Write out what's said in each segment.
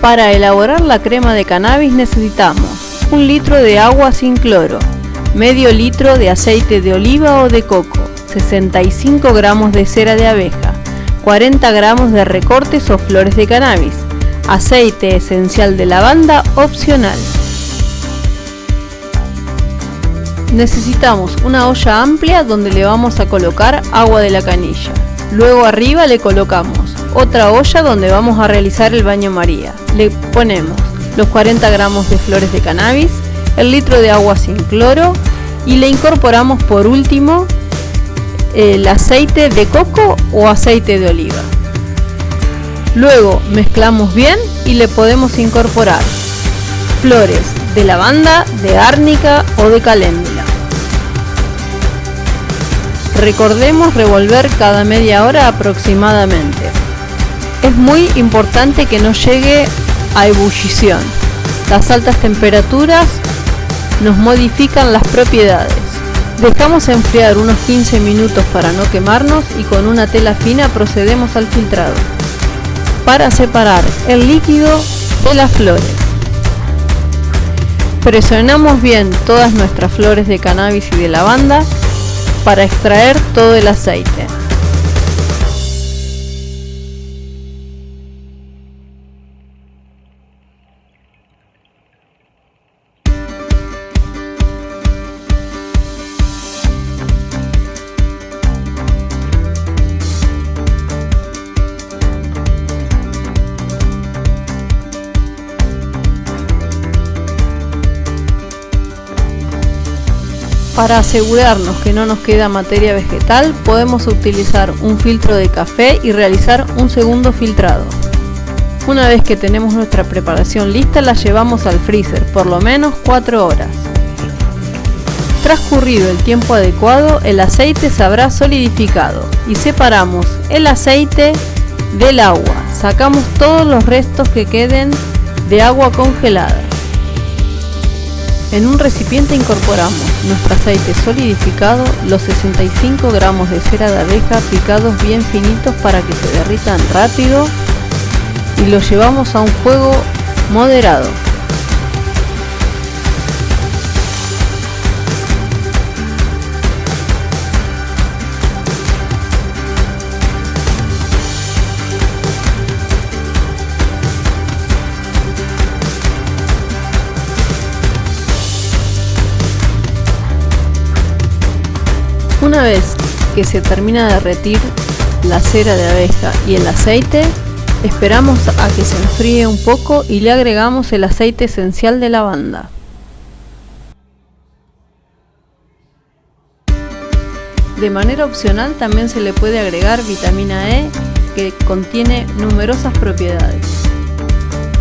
Para elaborar la crema de cannabis necesitamos un litro de agua sin cloro, medio litro de aceite de oliva o de coco, 65 gramos de cera de abeja, 40 gramos de recortes o flores de cannabis, aceite esencial de lavanda opcional. Necesitamos una olla amplia donde le vamos a colocar agua de la canilla. Luego arriba le colocamos otra olla donde vamos a realizar el baño María. Le ponemos los 40 gramos de flores de cannabis, el litro de agua sin cloro y le incorporamos por último el aceite de coco o aceite de oliva. Luego mezclamos bien y le podemos incorporar flores de lavanda, de árnica o de caléndula. Recordemos revolver cada media hora aproximadamente. Es muy importante que no llegue a ebullición. Las altas temperaturas nos modifican las propiedades. Dejamos enfriar unos 15 minutos para no quemarnos y con una tela fina procedemos al filtrado para separar el líquido de las flores. Presionamos bien todas nuestras flores de cannabis y de lavanda para extraer todo el aceite. Para asegurarnos que no nos queda materia vegetal, podemos utilizar un filtro de café y realizar un segundo filtrado. Una vez que tenemos nuestra preparación lista, la llevamos al freezer por lo menos 4 horas. Transcurrido el tiempo adecuado, el aceite se habrá solidificado y separamos el aceite del agua. Sacamos todos los restos que queden de agua congelada. En un recipiente incorporamos nuestro aceite solidificado, los 65 gramos de cera de abeja picados bien finitos para que se derritan rápido y los llevamos a un fuego moderado. Una vez que se termina de derretir la cera de abeja y el aceite, esperamos a que se enfríe un poco y le agregamos el aceite esencial de lavanda. De manera opcional también se le puede agregar vitamina E que contiene numerosas propiedades.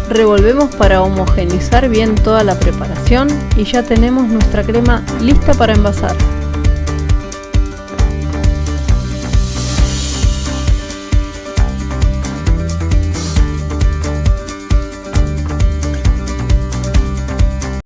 Revolvemos para homogenizar bien toda la preparación y ya tenemos nuestra crema lista para envasar.